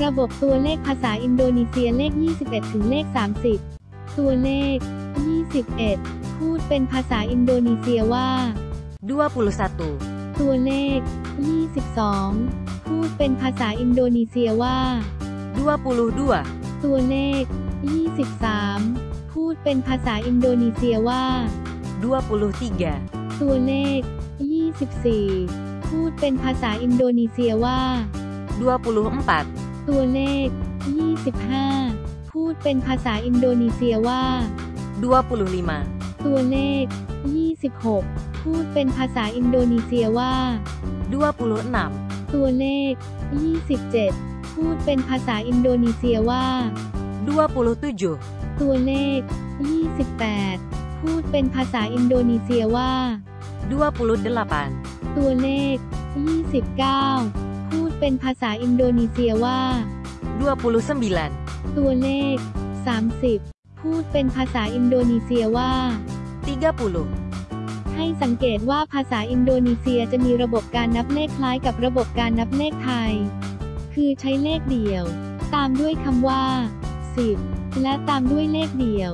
ระบบตัวเลขภาษาอินโดนีเซียเลข 21 ถึงเลข 30 ตัวเลข 21 พูดเป็นภาษาอินโดนีเซียว่า 21 ตัวเลข 22 พูดเป็นภาษาอินโดนีเซียว่า 22 ตัวเลข 23 พูดเป็นภาษาอินโดนีเซียว่า 23 ตัวเลข 24 พูดเป็นภาษาอินโดนีเซียว่า 24 ตัวเลข 25 พูดเป็นภาษาอินโดนีเซียว่า 25 ตัวเลข 26 พูดเป็นภาษาอินโดนีเซียว่า 26 ตัวเลข 27 พูดเป็นภาษาอินโดนีเซียว่า 27 ตัวเลข 28 พูดเป็นภาษาอินโดนีเซียว่า 28 ตัวเลข 29พูด เป็นภาษาอินโดนีเซียว่า 29 ตัวเลข 30 พูดเป็นภาษาอินโดนีเซียว่า 30 ให้สังเกตว่าภาษาอินโดนีเซียจะมีระบบการนับเลขคล้ายกับระบบการนับเลขไทย คือใช้เลขเดี่ยว ตามด้วยคำว่า 10 และตามด้วยเลขเดี่ยว